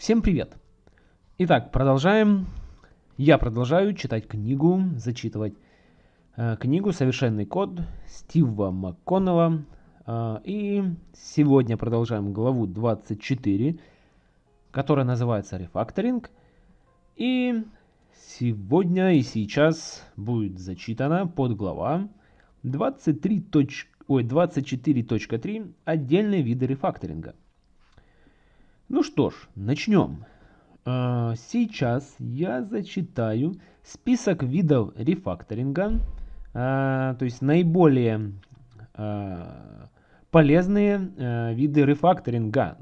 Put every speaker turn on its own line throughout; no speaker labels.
Всем привет! Итак, продолжаем. Я продолжаю читать книгу, зачитывать э, книгу «Совершенный код» Стива МакКоннелла. Э, и сегодня продолжаем главу 24, которая называется «Рефакторинг». И сегодня и сейчас будет зачитана подглава 23. Ой, 24.3 «Отдельные виды рефакторинга». Ну что ж, начнем. А, сейчас я зачитаю список видов рефакторинга, а, то есть наиболее а, полезные виды рефакторинга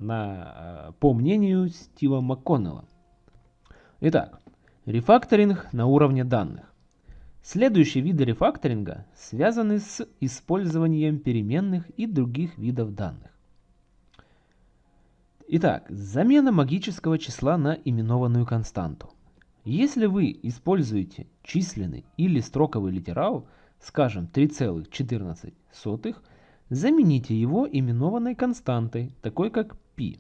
по мнению Стива МакКоннелла. Итак, рефакторинг на уровне данных. Следующие виды рефакторинга связаны с использованием переменных и других видов данных. Итак, замена магического числа на именованную константу. Если вы используете численный или строковый литерал, скажем 3,14, замените его именованной константой, такой как π.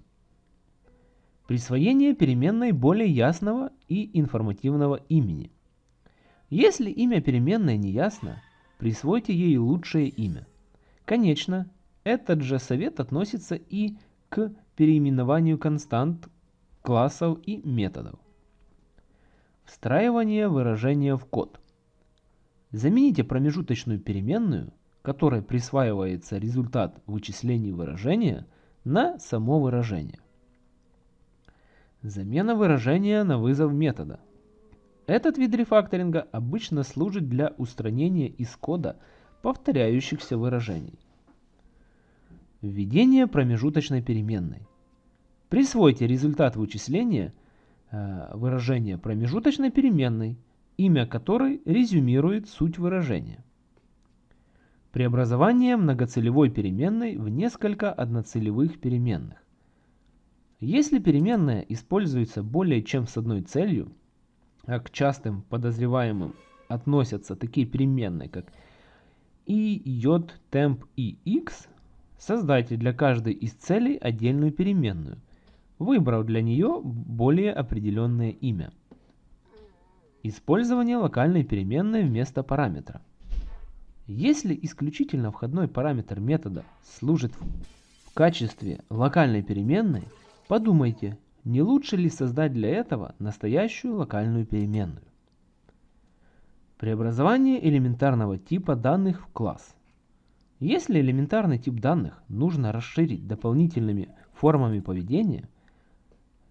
Присвоение переменной более ясного и информативного имени. Если имя переменной не ясно, присвойте ей лучшее имя. Конечно, этот же совет относится и к переименованию констант, классов и методов. Встраивание выражения в код. Замените промежуточную переменную, которой присваивается результат вычислений выражения, на само выражение. Замена выражения на вызов метода. Этот вид рефакторинга обычно служит для устранения из кода повторяющихся выражений. Введение промежуточной переменной. Присвойте результат вычисления э, выражения промежуточной переменной, имя которой резюмирует суть выражения. Преобразование многоцелевой переменной в несколько одноцелевых переменных. Если переменная используется более чем с одной целью, а к частым подозреваемым относятся такие переменные, как и, j, temp и x, Создайте для каждой из целей отдельную переменную, выбрав для нее более определенное имя. Использование локальной переменной вместо параметра. Если исключительно входной параметр метода служит в качестве локальной переменной, подумайте, не лучше ли создать для этого настоящую локальную переменную. Преобразование элементарного типа данных в класс. Если элементарный тип данных нужно расширить дополнительными формами поведения,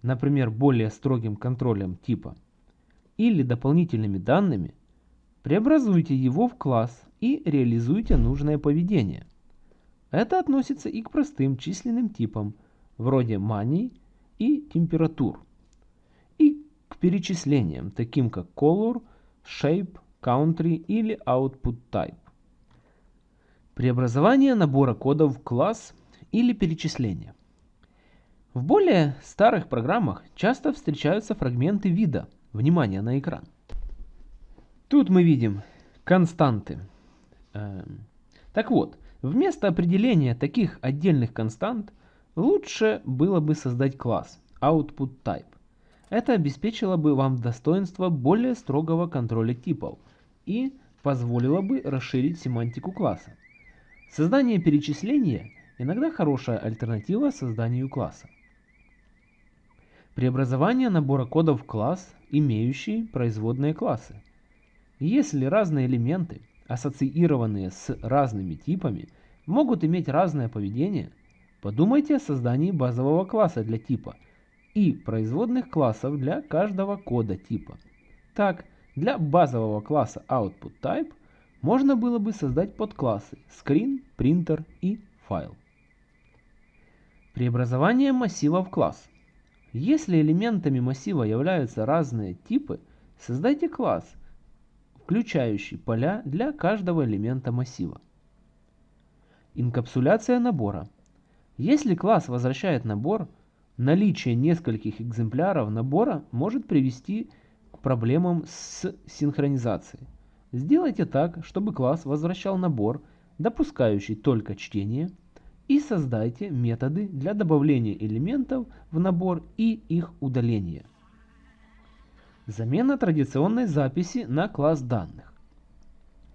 например, более строгим контролем типа, или дополнительными данными, преобразуйте его в класс и реализуйте нужное поведение. Это относится и к простым численным типам, вроде money и температур, и к перечислениям, таким как color, shape, country или output type. Преобразование набора кодов в класс или перечисление. В более старых программах часто встречаются фрагменты вида. Внимание на экран. Тут мы видим константы. Эм, так вот, вместо определения таких отдельных констант лучше было бы создать класс output type. Это обеспечило бы вам достоинство более строгого контроля типов и позволило бы расширить семантику класса. Создание перечисления иногда хорошая альтернатива созданию класса. Преобразование набора кодов в класс, имеющий производные классы. Если разные элементы, ассоциированные с разными типами, могут иметь разное поведение, подумайте о создании базового класса для типа и производных классов для каждого кода типа. Так, для базового класса OutputType можно было бы создать подклассы screen, printer и file. Преобразование массива в класс. Если элементами массива являются разные типы, создайте класс, включающий поля для каждого элемента массива. Инкапсуляция набора. Если класс возвращает набор, наличие нескольких экземпляров набора может привести к проблемам с синхронизацией. Сделайте так, чтобы класс возвращал набор, допускающий только чтение, и создайте методы для добавления элементов в набор и их удаления. Замена традиционной записи на класс данных.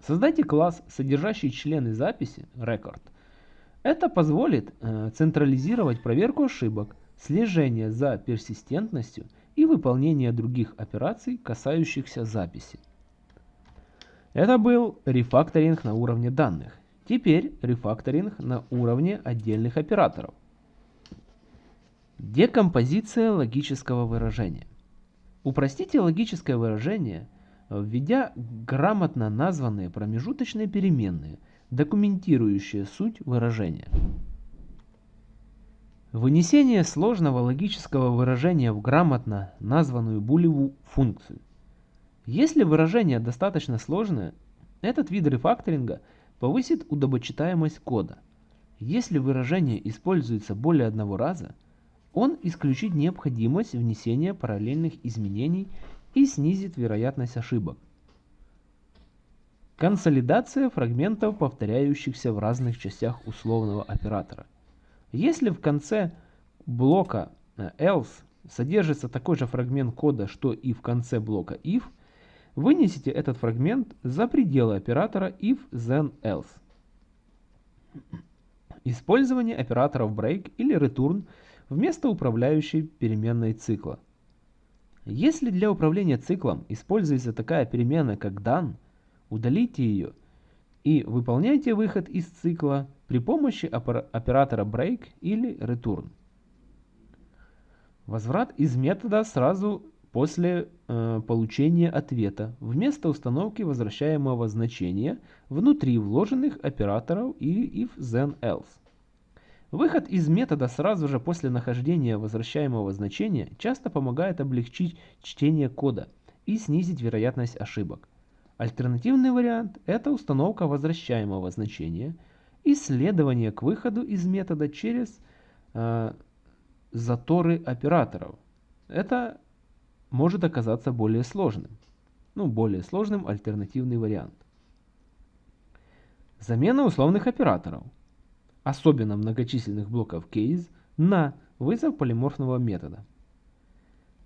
Создайте класс, содержащий члены записи record. Это позволит э, централизировать проверку ошибок, слежение за персистентностью и выполнение других операций, касающихся записи. Это был рефакторинг на уровне данных. Теперь рефакторинг на уровне отдельных операторов. Декомпозиция логического выражения. Упростите логическое выражение, введя грамотно названные промежуточные переменные, документирующие суть выражения. Вынесение сложного логического выражения в грамотно названную булевую функцию. Если выражение достаточно сложное, этот вид рефакторинга повысит удобочитаемость кода. Если выражение используется более одного раза, он исключит необходимость внесения параллельных изменений и снизит вероятность ошибок. Консолидация фрагментов, повторяющихся в разных частях условного оператора. Если в конце блока э, else содержится такой же фрагмент кода, что и в конце блока if, вынесите этот фрагмент за пределы оператора if then else. Использование операторов break или return – вместо управляющей переменной цикла. Если для управления циклом используется такая переменная, как дан, удалите ее и выполняйте выход из цикла при помощи оператора break или return. Возврат из метода сразу после э, получения ответа вместо установки возвращаемого значения внутри вложенных операторов и if then else. Выход из метода сразу же после нахождения возвращаемого значения часто помогает облегчить чтение кода и снизить вероятность ошибок. Альтернативный вариант – это установка возвращаемого значения и следование к выходу из метода через э, заторы операторов. Это может оказаться более сложным. Ну, более сложным альтернативный вариант. Замена условных операторов – особенно многочисленных блоков case, на вызов полиморфного метода.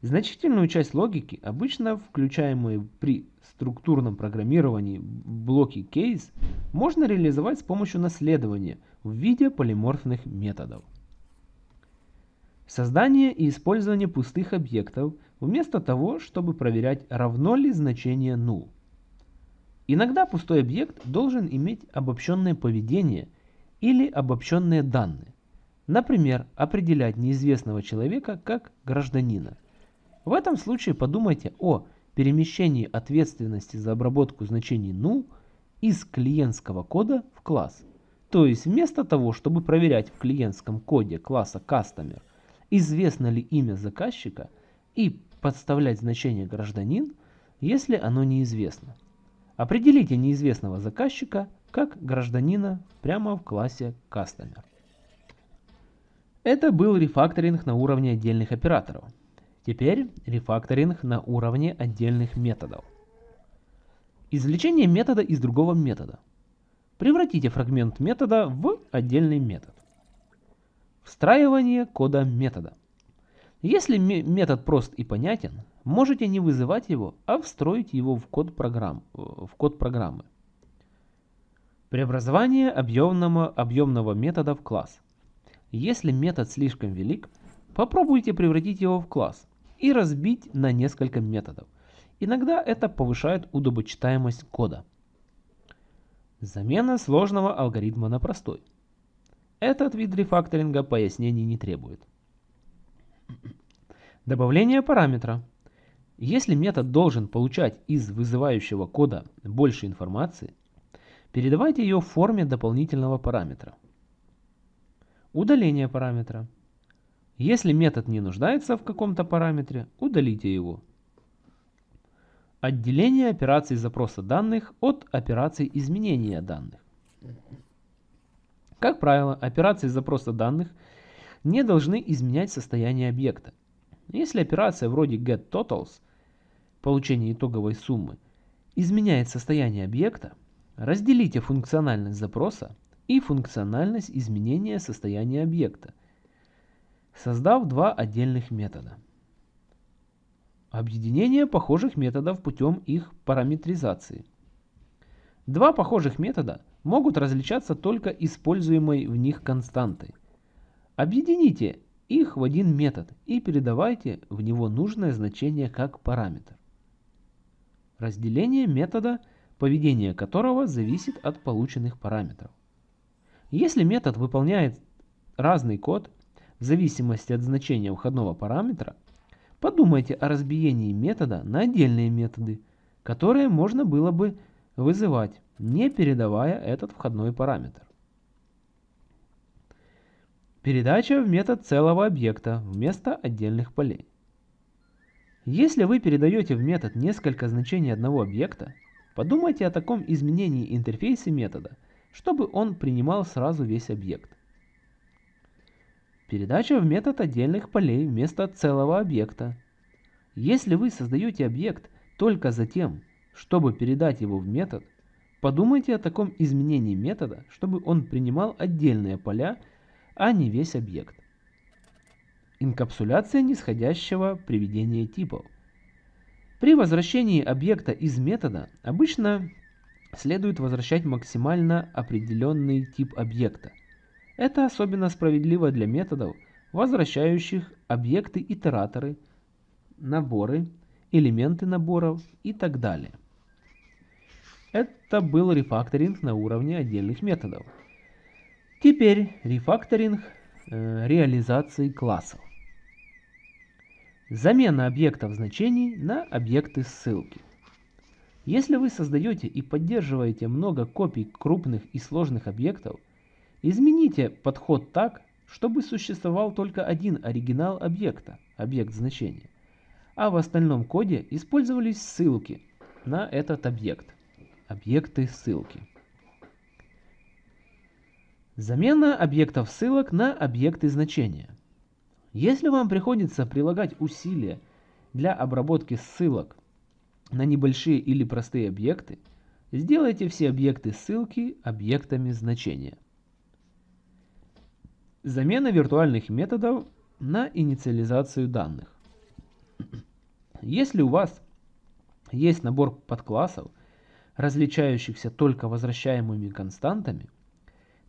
Значительную часть логики, обычно включаемые при структурном программировании блоки case, можно реализовать с помощью наследования в виде полиморфных методов. Создание и использование пустых объектов вместо того, чтобы проверять, равно ли значение null. Иногда пустой объект должен иметь обобщенное поведение – или обобщенные данные. Например, определять неизвестного человека как гражданина. В этом случае подумайте о перемещении ответственности за обработку значений null из клиентского кода в класс. То есть вместо того, чтобы проверять в клиентском коде класса Customer, известно ли имя заказчика и подставлять значение гражданин, если оно неизвестно. Определите неизвестного заказчика как гражданина прямо в классе Customer. Это был рефакторинг на уровне отдельных операторов. Теперь рефакторинг на уровне отдельных методов. Извлечение метода из другого метода. Превратите фрагмент метода в отдельный метод. Встраивание кода метода. Если метод прост и понятен, можете не вызывать его, а встроить его в код, программ, в код программы. Преобразование объемного, объемного метода в класс. Если метод слишком велик, попробуйте превратить его в класс и разбить на несколько методов. Иногда это повышает удобочитаемость кода. Замена сложного алгоритма на простой. Этот вид рефакторинга пояснений не требует. Добавление параметра. Если метод должен получать из вызывающего кода больше информации, Передавайте ее в форме дополнительного параметра. Удаление параметра. Если метод не нуждается в каком-то параметре, удалите его. Отделение операций запроса данных от операций изменения данных. Как правило, операции запроса данных не должны изменять состояние объекта. Если операция вроде getTotals, получение итоговой суммы, изменяет состояние объекта, Разделите функциональность запроса и функциональность изменения состояния объекта, создав два отдельных метода. Объединение похожих методов путем их параметризации. Два похожих метода могут различаться только используемой в них константой. Объедините их в один метод и передавайте в него нужное значение как параметр. Разделение метода, поведение которого зависит от полученных параметров. Если метод выполняет разный код в зависимости от значения входного параметра, подумайте о разбиении метода на отдельные методы, которые можно было бы вызывать, не передавая этот входной параметр. Передача в метод целого объекта вместо отдельных полей. Если вы передаете в метод несколько значений одного объекта, подумайте о таком изменении интерфейса метода, чтобы он принимал сразу весь объект. Передача в метод отдельных полей вместо целого объекта. Если вы создаете объект только за тем, чтобы передать его в метод, подумайте о таком изменении метода, чтобы он принимал отдельные поля, а не весь объект. Инкапсуляция нисходящего приведения типов. При возвращении объекта из метода обычно следует возвращать максимально определенный тип объекта. Это особенно справедливо для методов, возвращающих объекты-итераторы, наборы, элементы наборов и так далее. Это был рефакторинг на уровне отдельных методов. Теперь рефакторинг э, реализации классов. Замена объектов значений на объекты ссылки. Если вы создаете и поддерживаете много копий крупных и сложных объектов, измените подход так, чтобы существовал только один оригинал объекта, объект значения, а в остальном коде использовались ссылки на этот объект, объекты ссылки. Замена объектов ссылок на объекты значения. Если вам приходится прилагать усилия для обработки ссылок на небольшие или простые объекты, сделайте все объекты ссылки объектами значения. Замена виртуальных методов на инициализацию данных. Если у вас есть набор подклассов, различающихся только возвращаемыми константами,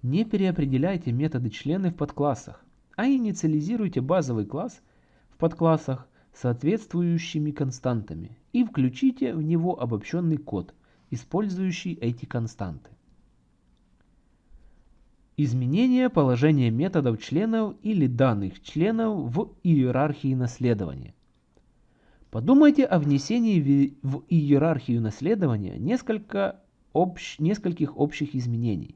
не переопределяйте методы члены в подклассах, а инициализируйте базовый класс в подклассах соответствующими константами и включите в него обобщенный код, использующий эти константы. Изменение положения методов членов или данных членов в иерархии наследования. Подумайте о внесении в иерархию наследования несколько общ, нескольких общих изменений.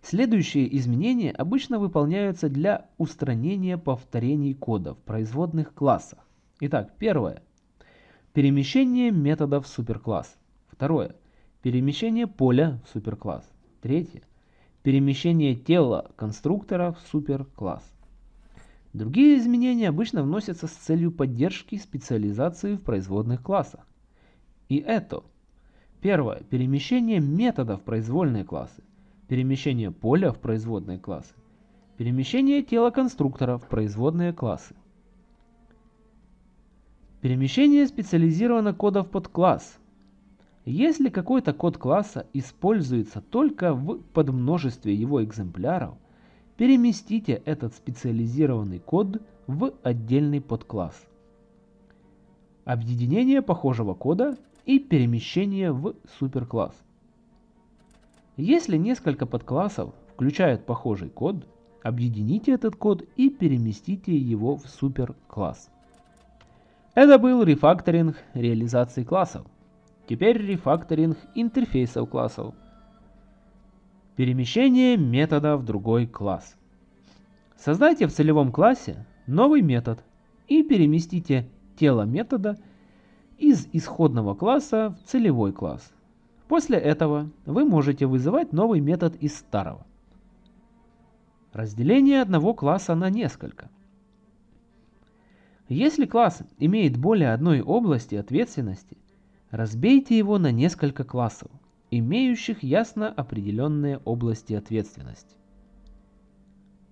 Следующие изменения обычно выполняются для устранения повторений кода в производных классах. Итак, первое. Перемещение метода в суперкласс. Второе. Перемещение поля в суперкласс. Третье. Перемещение тела конструктора в суперкласс. Другие изменения обычно вносятся с целью поддержки специализации в производных классах. И это. Первое. Перемещение метода в произвольные классы перемещение поля в производные классы, перемещение тела конструктора в производные классы. Перемещение специализированного кода в подкласс. Если какой-то код класса используется только в подмножестве его экземпляров, переместите этот специализированный код в отдельный подкласс. Объединение похожего кода и перемещение в суперкласс. Если несколько подклассов включают похожий код, объедините этот код и переместите его в суперкласс. Это был рефакторинг реализации классов. Теперь рефакторинг интерфейсов классов. Перемещение метода в другой класс. Создайте в целевом классе новый метод и переместите тело метода из исходного класса в целевой класс. После этого вы можете вызывать новый метод из старого. Разделение одного класса на несколько. Если класс имеет более одной области ответственности, разбейте его на несколько классов имеющих ясно определенные области ответственности.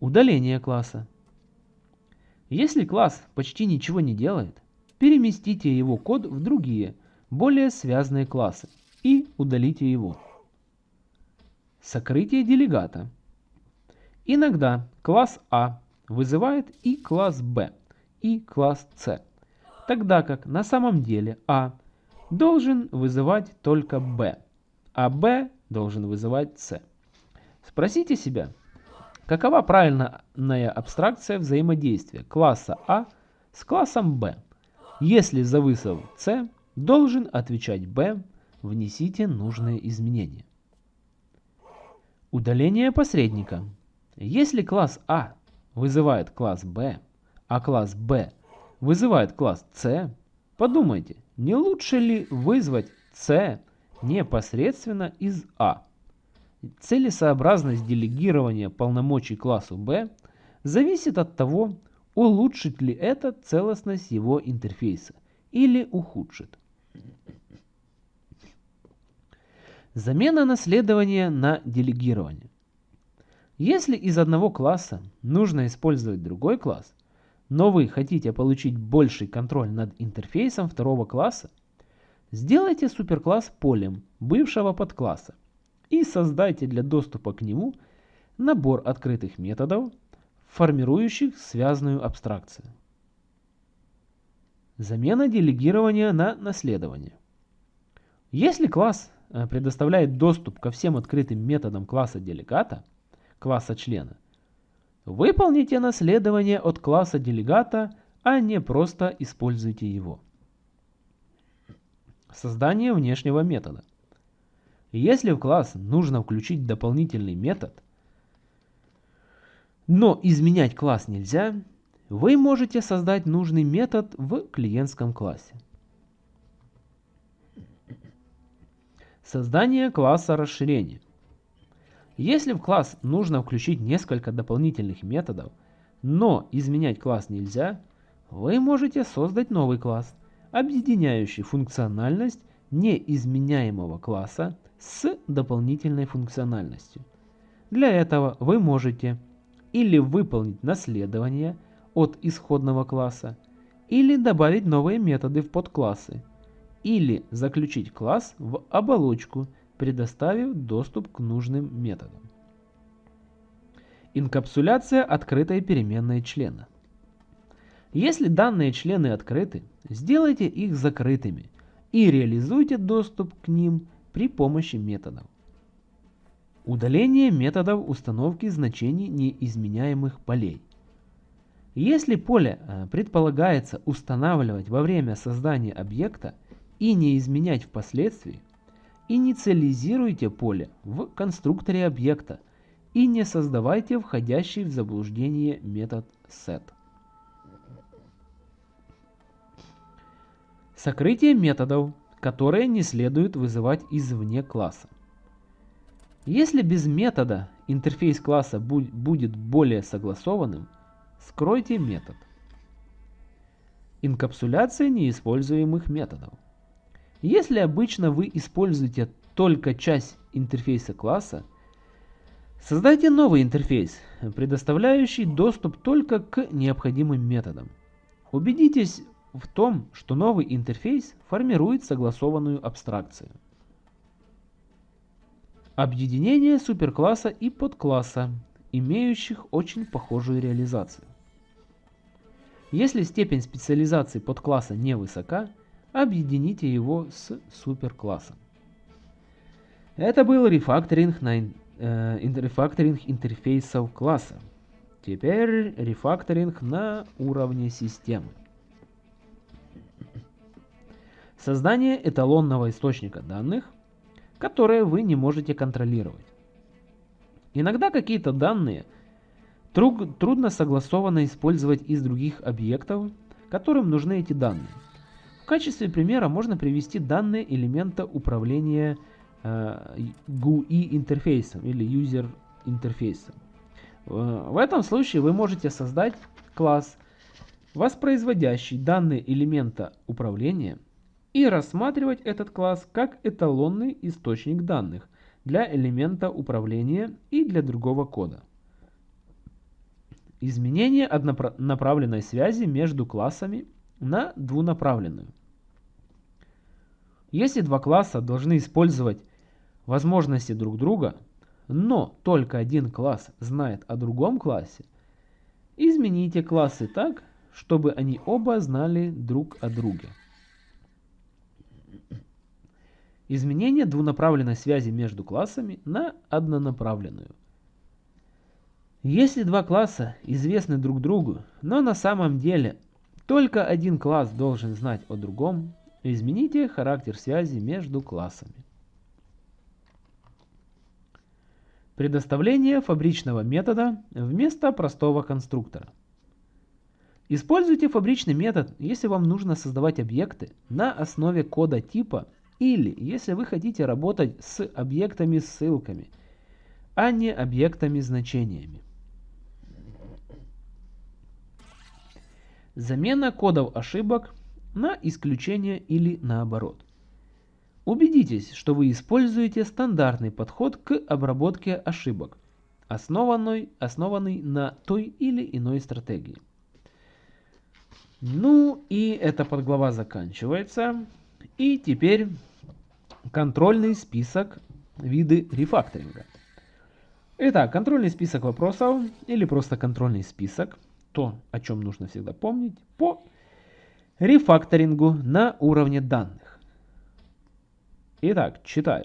Удаление класса. Если класс почти ничего не делает, переместите его код в другие, более связанные классы и удалите его. Сокрытие делегата. Иногда класс А вызывает и класс Б, и класс С, тогда как на самом деле А должен вызывать только Б, а Б должен вызывать С. Спросите себя, какова правильная абстракция взаимодействия класса А с классом Б? Если за вызов С должен отвечать Б, внесите нужные изменения. Удаление посредника. Если класс А вызывает класс Б, а класс Б вызывает класс С, подумайте, не лучше ли вызвать С непосредственно из А? Целесообразность делегирования полномочий классу B зависит от того, улучшит ли это целостность его интерфейса или ухудшит. Замена наследования на делегирование. Если из одного класса нужно использовать другой класс, но вы хотите получить больший контроль над интерфейсом второго класса, сделайте суперкласс полем бывшего подкласса и создайте для доступа к нему набор открытых методов, формирующих связанную абстракцию. Замена делегирования на наследование. Если класс э, предоставляет доступ ко всем открытым методам класса делегата, класса члена, выполните наследование от класса делегата, а не просто используйте его. Создание внешнего метода. Если в класс нужно включить дополнительный метод, но изменять класс нельзя, вы можете создать нужный метод в клиентском классе. Создание класса расширения. Если в класс нужно включить несколько дополнительных методов, но изменять класс нельзя, вы можете создать новый класс, объединяющий функциональность неизменяемого класса с дополнительной функциональностью. Для этого вы можете или выполнить наследование от исходного класса, или добавить новые методы в подклассы, или заключить класс в оболочку, предоставив доступ к нужным методам. Инкапсуляция открытой переменной члена. Если данные члены открыты, сделайте их закрытыми и реализуйте доступ к ним при помощи методов. Удаление методов установки значений неизменяемых полей. Если поле э, предполагается устанавливать во время создания объекта и не изменять впоследствии, инициализируйте поле в конструкторе объекта и не создавайте входящий в заблуждение метод set. Сокрытие методов, которые не следует вызывать извне класса. Если без метода интерфейс класса будет более согласованным, скройте метод. Инкапсуляция неиспользуемых методов. Если обычно вы используете только часть интерфейса класса, создайте новый интерфейс, предоставляющий доступ только к необходимым методам. Убедитесь в том, что новый интерфейс формирует согласованную абстракцию. Объединение суперкласса и подкласса, имеющих очень похожую реализацию. Если степень специализации подкласса невысока, объедините его с суперклассом. Это был рефакторинг, на, э, рефакторинг интерфейсов класса. Теперь рефакторинг на уровне системы. Создание эталонного источника данных, которые вы не можете контролировать. Иногда какие-то данные трудно согласованно использовать из других объектов, которым нужны эти данные. В качестве примера можно привести данные элемента управления э, GUI интерфейсом или User интерфейсом. Э, в этом случае вы можете создать класс, воспроизводящий данные элемента управления и рассматривать этот класс как эталонный источник данных для элемента управления и для другого кода. Изменение однонаправленной связи между классами на двунаправленную. Если два класса должны использовать возможности друг друга, но только один класс знает о другом классе, измените классы так, чтобы они оба знали друг о друге. Изменение двунаправленной связи между классами на однонаправленную. Если два класса известны друг другу, но на самом деле только один класс должен знать о другом, измените характер связи между классами. Предоставление фабричного метода вместо простого конструктора. Используйте фабричный метод, если вам нужно создавать объекты на основе кода типа или если вы хотите работать с объектами-ссылками, а не объектами-значениями. Замена кодов ошибок на исключение или наоборот. Убедитесь, что вы используете стандартный подход к обработке ошибок, основанный, основанный на той или иной стратегии. Ну и эта подглава заканчивается. И теперь контрольный список виды рефакторинга. Итак, контрольный список вопросов или просто контрольный список, то, о чем нужно всегда помнить, по рефакторингу на уровне данных. Итак, читаю.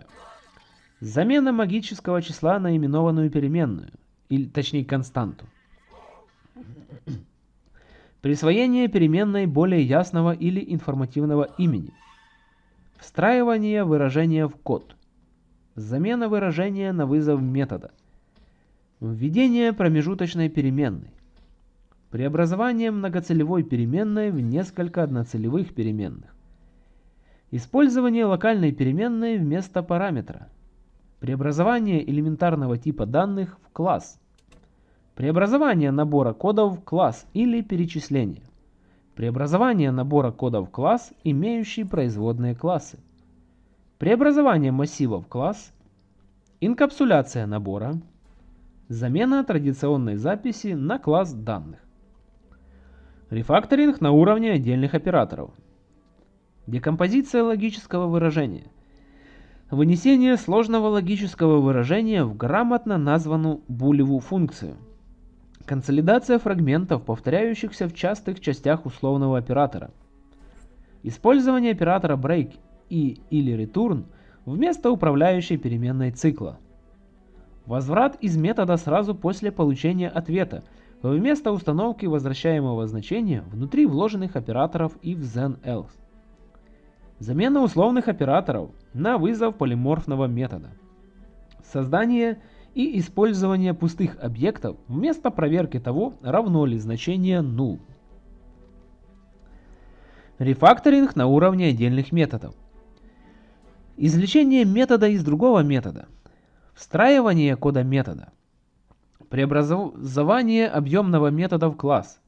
Замена магического числа на именованную переменную, или точнее константу. Присвоение переменной более ясного или информативного имени. Встраивание выражения в код. Замена выражения на вызов метода. Введение промежуточной переменной. Преобразование многоцелевой переменной в несколько одноцелевых переменных. Использование локальной переменной вместо параметра. Преобразование элементарного типа данных в класс. Преобразование набора кодов в класс или перечисление. Преобразование набора кодов класс, имеющий производные классы. Преобразование массива в класс. Инкапсуляция набора. Замена традиционной записи на класс данных. Рефакторинг на уровне отдельных операторов. Декомпозиция логического выражения. Вынесение сложного логического выражения в грамотно названную булевую функцию – Консолидация фрагментов, повторяющихся в частых частях условного оператора. Использование оператора break и или return вместо управляющей переменной цикла. Возврат из метода сразу после получения ответа, вместо установки возвращаемого значения внутри вложенных операторов if then else. Замена условных операторов на вызов полиморфного метода. Создание и использование пустых объектов вместо проверки того, равно ли значение null. Рефакторинг на уровне отдельных методов. Извлечение метода из другого метода. Встраивание кода метода. Преобразование объемного метода в класс.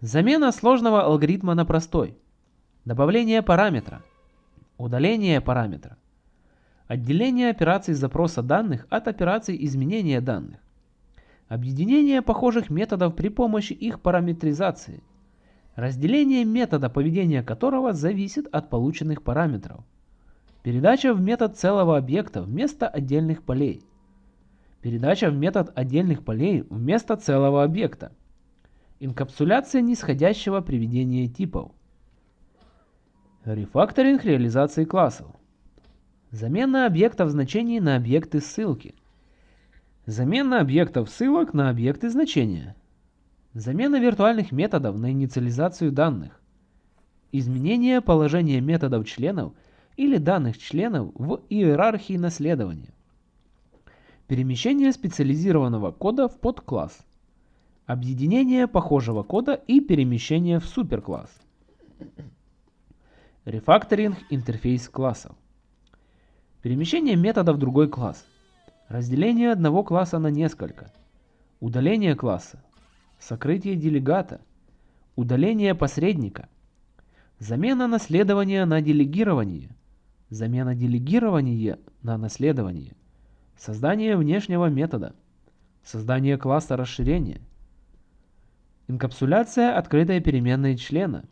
Замена сложного алгоритма на простой. Добавление параметра. Удаление параметра. Отделение операций запроса данных от операций изменения данных. Объединение похожих методов при помощи их параметризации. Разделение метода, поведения которого зависит от полученных параметров. Передача в метод целого объекта вместо отдельных полей. Передача в метод отдельных полей вместо целого объекта. Инкапсуляция нисходящего приведения типов. Рефакторинг реализации классов. Замена объектов значений на объекты ссылки. Замена объектов ссылок на объекты значения. Замена виртуальных методов на инициализацию данных. Изменение положения методов членов или данных членов в иерархии наследования. Перемещение специализированного кода в подкласс. Объединение похожего кода и перемещение в суперкласс. Рефакторинг интерфейс классов. Перемещение метода в другой класс. Разделение одного класса на несколько. Удаление класса. Сокрытие делегата. Удаление посредника. Замена наследования на делегирование. Замена делегирования на наследование. Создание внешнего метода. Создание класса расширения. Инкапсуляция открытой переменной члена.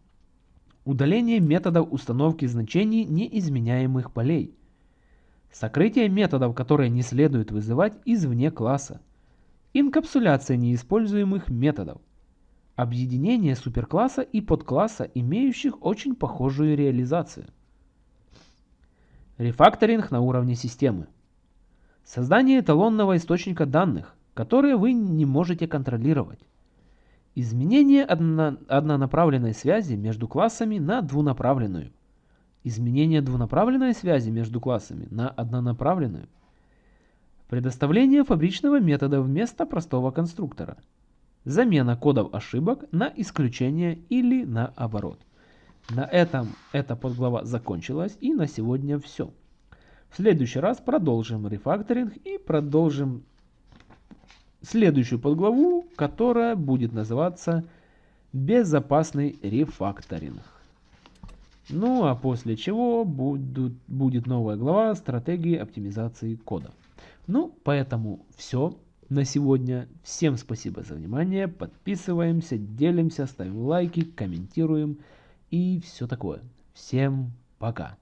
Удаление методов установки значений неизменяемых полей. Сокрытие методов, которые не следует вызывать извне класса. Инкапсуляция неиспользуемых методов. Объединение суперкласса и подкласса, имеющих очень похожую реализацию. Рефакторинг на уровне системы. Создание эталонного источника данных, которые вы не можете контролировать. Изменение одно, однонаправленной связи между классами на двунаправленную. Изменение двунаправленной связи между классами на однонаправленную. Предоставление фабричного метода вместо простого конструктора. Замена кодов ошибок на исключение или наоборот. На этом эта подглава закончилась и на сегодня все. В следующий раз продолжим рефакторинг и продолжим следующую подглаву, которая будет называться «Безопасный рефакторинг». Ну а после чего будут, будет новая глава стратегии оптимизации кода. Ну, поэтому все на сегодня. Всем спасибо за внимание. Подписываемся, делимся, ставим лайки, комментируем и все такое. Всем пока.